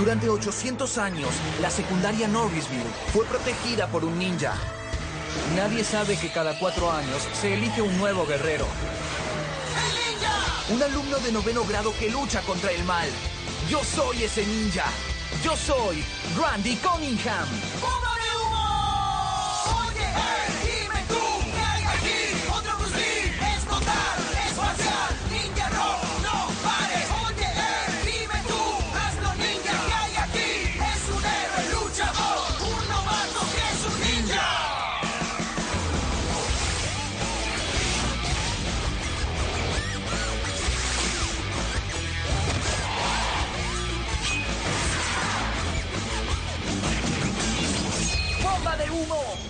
Durante 800 años, la secundaria Norrisville fue protegida por un ninja. Nadie sabe que cada cuatro años se elige un nuevo guerrero. Un alumno de noveno grado que lucha contra el mal. Yo soy ese ninja. Yo soy Randy Cunningham. uno.